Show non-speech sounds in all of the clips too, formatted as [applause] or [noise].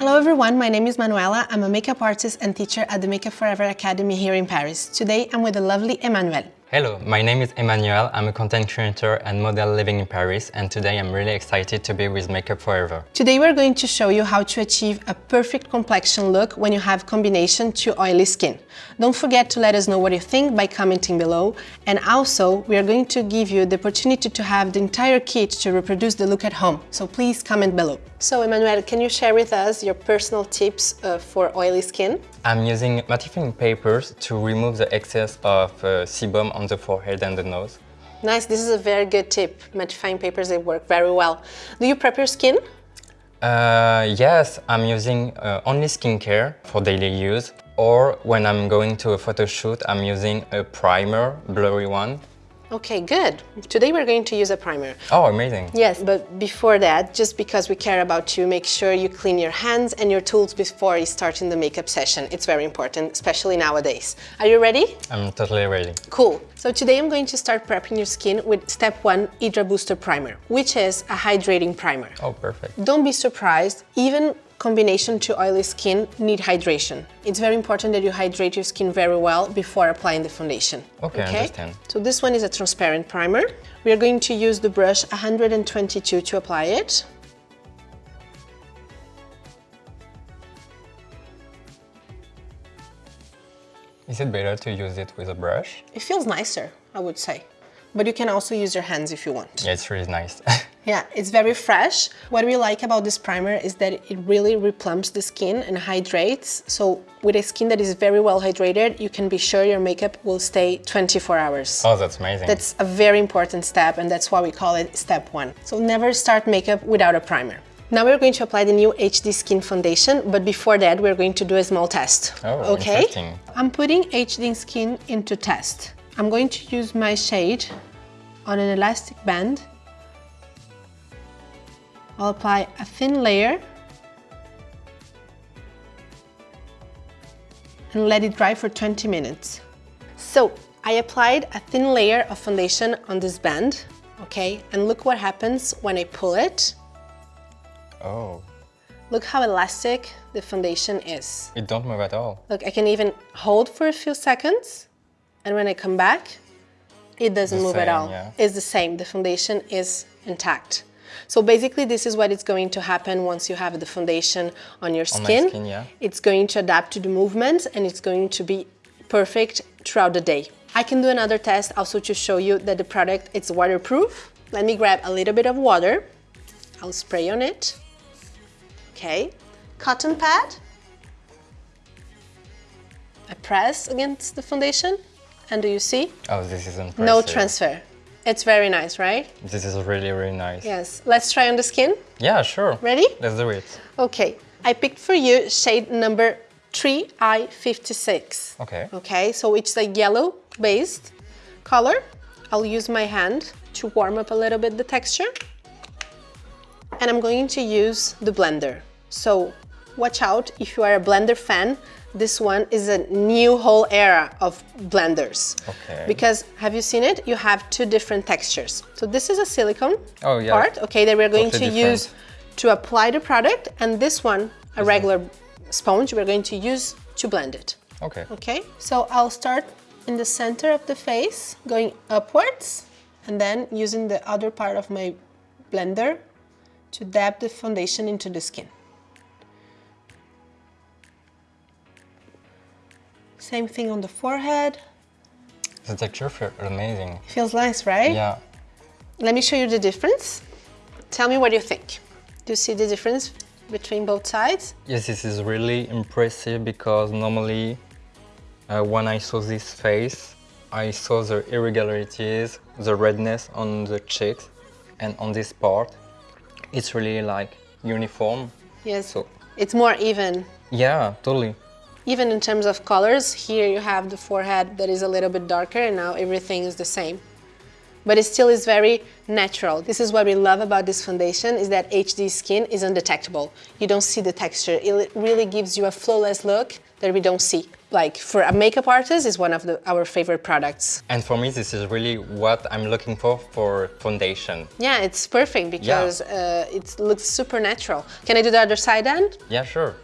Hello everyone, my name is Manuela. I'm a makeup artist and teacher at the Make Up For Ever Academy here in Paris. Today I'm with the lovely Emmanuel. Hello, my name is Emmanuel. I'm a content creator and model living in Paris and today I'm really excited to be with Make Up For Ever. Today we're going to show you how to achieve a perfect complexion look when you have combination to oily skin. Don't forget to let us know what you think by commenting below and also we are going to give you the opportunity to have the entire kit to reproduce the look at home. So please comment below. So Emmanuel, can you share with us your personal tips uh, for oily skin? I'm using mattifying papers to remove the excess of uh, sebum on the forehead and the nose. Nice, this is a very good tip. Mattifying papers, they work very well. Do you prep your skin? Uh, yes, I'm using uh, only skincare for daily use or when I'm going to a photo shoot, I'm using a primer, blurry one, Okay, good. Today we're going to use a primer. Oh, amazing. Yes, but before that, just because we care about you, make sure you clean your hands and your tools before you start in the makeup session. It's very important, especially nowadays. Are you ready? I'm totally ready. Cool. So today I'm going to start prepping your skin with step one Hydra Booster Primer, which is a hydrating primer. Oh, perfect. Don't be surprised, even combination to oily skin need hydration. It's very important that you hydrate your skin very well before applying the foundation. Okay, okay? I understand. So this one is a transparent primer. We are going to use the brush 122 to apply it. Is it better to use it with a brush? It feels nicer, I would say. But you can also use your hands if you want. Yeah, it's really nice. [laughs] yeah, it's very fresh. What we like about this primer is that it really replumps the skin and hydrates. So with a skin that is very well hydrated, you can be sure your makeup will stay 24 hours. Oh, that's amazing. That's a very important step and that's why we call it step one. So never start makeup without a primer. Now we're going to apply the new HD Skin Foundation, but before that we're going to do a small test. Oh, okay? interesting. I'm putting HD Skin into test. I'm going to use my shade on an elastic band. I'll apply a thin layer and let it dry for 20 minutes. So I applied a thin layer of foundation on this band, okay? And look what happens when I pull it. Oh. Look how elastic the foundation is. It don't move at all. Look, I can even hold for a few seconds and when I come back, it doesn't the move same, at all. Yeah. It's the same, the foundation is intact. So basically this is what is going to happen once you have the foundation on your skin. On skin yeah. It's going to adapt to the movements and it's going to be perfect throughout the day. I can do another test also to show you that the product is waterproof. Let me grab a little bit of water. I'll spray on it. Okay. Cotton pad. I press against the foundation and do you see? Oh, this is impressive. No transfer. It's very nice, right? This is really, really nice. Yes. Let's try on the skin. Yeah, sure. Ready? Let's do it. Okay. I picked for you shade number 3I56. Okay. Okay, so it's a yellow based color. I'll use my hand to warm up a little bit the texture. And I'm going to use the blender. So watch out if you are a blender fan this one is a new whole era of blenders. Okay. Because, have you seen it? You have two different textures. So this is a silicone oh, yeah. part, okay, that we're going totally to different. use to apply the product. And this one, a regular sponge, we're going to use to blend it. Okay. Okay, so I'll start in the center of the face, going upwards, and then using the other part of my blender to dab the foundation into the skin. Same thing on the forehead. The texture feels amazing. Feels nice, right? Yeah. Let me show you the difference. Tell me what you think. Do you see the difference between both sides? Yes, this is really impressive because normally uh, when I saw this face, I saw the irregularities, the redness on the cheeks and on this part. It's really like uniform. Yes, So it's more even. yeah, totally. Even in terms of colors, here you have the forehead that is a little bit darker and now everything is the same. But it still is very natural. This is what we love about this foundation is that HD skin is undetectable. You don't see the texture. It really gives you a flawless look that we don't see. Like for a makeup artist is one of the, our favorite products. And for me, this is really what I'm looking for for foundation. Yeah, it's perfect because uh, it looks super natural. Can I do the other side then? Yeah, sure.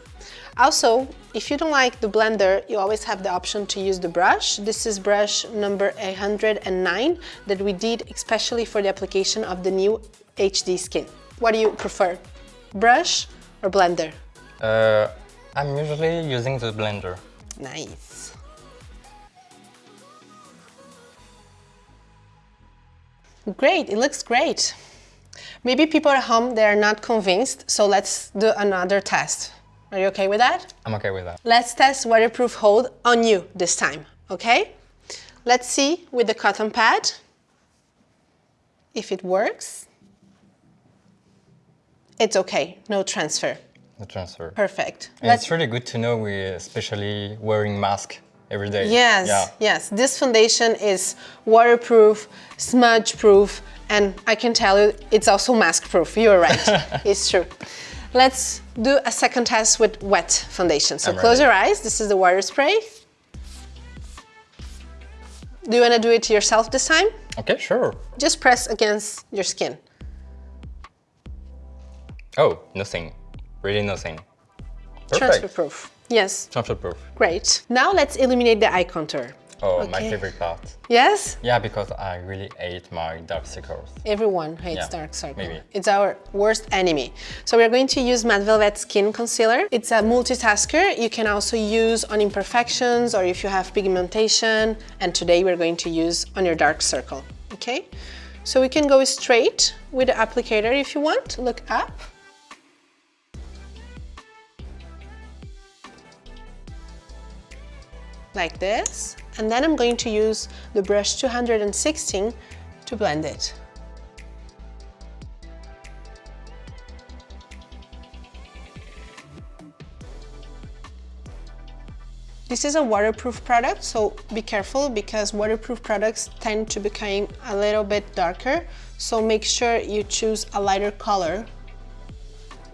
Also, if you don't like the blender, you always have the option to use the brush. This is brush number 109 that we did especially for the application of the new HD skin. What do you prefer, brush or blender? Uh, I'm usually using the blender. Nice. Great, it looks great. Maybe people at home, they are not convinced, so let's do another test. Are you okay with that? I'm okay with that. Let's test waterproof hold on you this time, okay? Let's see with the cotton pad if it works. It's okay, no transfer. No transfer. Perfect. And it's really good to know we especially wearing mask every day. Yes, Yeah. yes. This foundation is waterproof, smudge proof, and I can tell you it's also mask proof. You're right. [laughs] it's true. Let's do a second test with wet foundation. So I'm close ready. your eyes. This is the water spray. Do you want to do it yourself this time? Okay, sure. Just press against your skin. Oh, nothing. Really nothing. Perfect. Transfer proof. Yes, Transfer proof. great. Now let's illuminate the eye contour. Oh, my favorite part. Yes? Yeah, because I really hate my dark circles. Everyone hates Yeah, dark circles. maybe. It's our worst enemy. So we're going to use Matte Velvet Skin Concealer. It's a multitasker. You can also use on imperfections or if you have pigmentation. And today we're going to use on your dark circle, okay? So we can go straight with the applicator if you want. Look up. Like this. And then I'm going to use the brush 216 to blend it. This is a waterproof product, so be careful because waterproof products tend to become a little bit darker. So make sure you choose a lighter color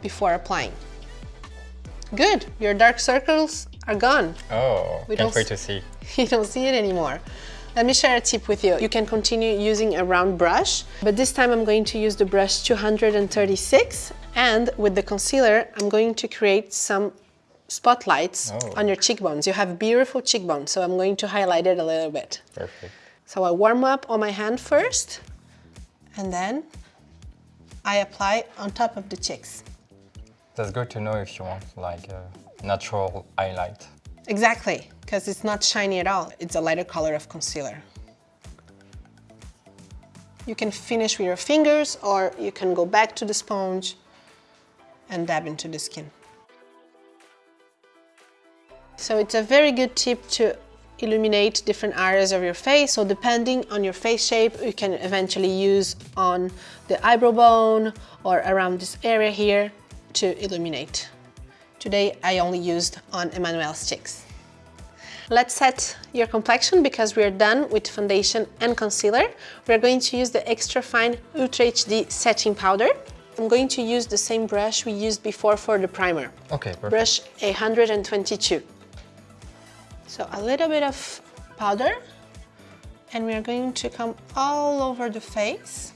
before applying. Good, your dark circles are gone. Oh, We can't wait to see. [laughs] you don't see it anymore. Let me share a tip with you. You can continue using a round brush, but this time I'm going to use the brush 236 and with the concealer, I'm going to create some spotlights Oh. on your cheekbones. You have beautiful cheekbones, so I'm going to highlight it a little bit. Perfect. So I warm up on my hand first, and then I apply on top of the cheeks. That's good to know if you want like a natural highlight. Exactly, because it's not shiny at all. It's a lighter color of concealer. You can finish with your fingers or you can go back to the sponge and dab into the skin. So it's a very good tip to illuminate different areas of your face. So depending on your face shape, you can eventually use on the eyebrow bone or around this area here to illuminate. Today I only used on Emmanuel's cheeks. Let's set your complexion because we're done with foundation and concealer. We're going to use the Extra Fine Ultra HD Setting Powder. I'm going to use the same brush we used before for the primer. Okay, perfect. Brush 122. So a little bit of powder and we are going to come all over the face.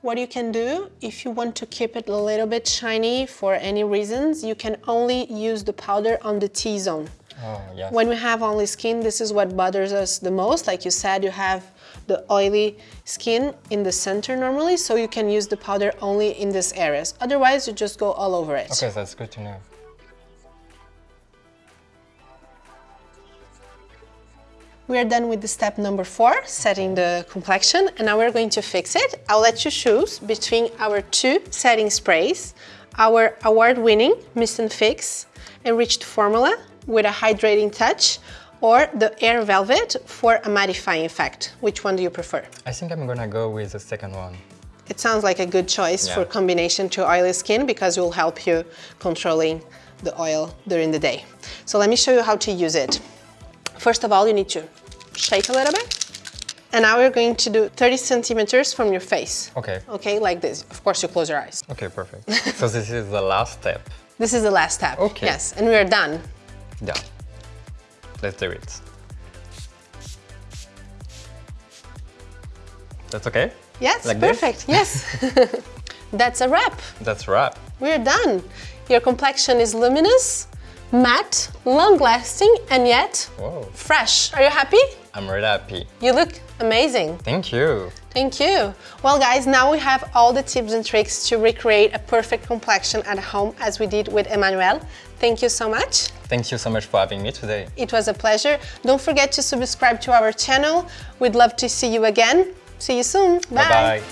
What you can do, if you want to keep it a little bit shiny for any reasons, you can only use the powder on the T-zone. Oh, yes. When we have only skin, this is what bothers us the most. Like you said, you have the oily skin in the center normally, so you can use the powder only in these areas. Otherwise, you just go all over it. Okay, that's good to know. We are done with the step number four, setting the complexion, and now we're going to fix it. I'll let you choose between our two setting sprays, our award-winning Mist and Fix Enriched Formula with a hydrating touch, or the Air Velvet for a mattifying effect. Which one do you prefer? I think I'm gonna go with the second one. It sounds like a good choice Yeah. for combination to oily skin because it will help you controlling the oil during the day. So let me show you how to use it. First of all, you need to shake a little bit. And now we're going to do 30 centimeters from your face. Okay. Okay, like this. Of course, you close your eyes. Okay, perfect. so this is the last step. [laughs] This is the last step. Okay. Yes, and we are done. Done. Let's do it. That's okay? Yes, Like this? perfect. Yes. [laughs] [laughs] That's a wrap. That's wrap. We're done. Your complexion is luminous, matte, long-lasting, and yet Whoa. fresh. Are you happy? I'm really happy. You look amazing. Thank you. Thank you. Well guys, now we have all the tips and tricks to recreate a perfect complexion at home as we did with Emmanuel. Thank you so much. Thank you so much for having me today. It was a pleasure. Don't forget to subscribe to our channel. We'd love to see you again. See you soon. Bye-bye.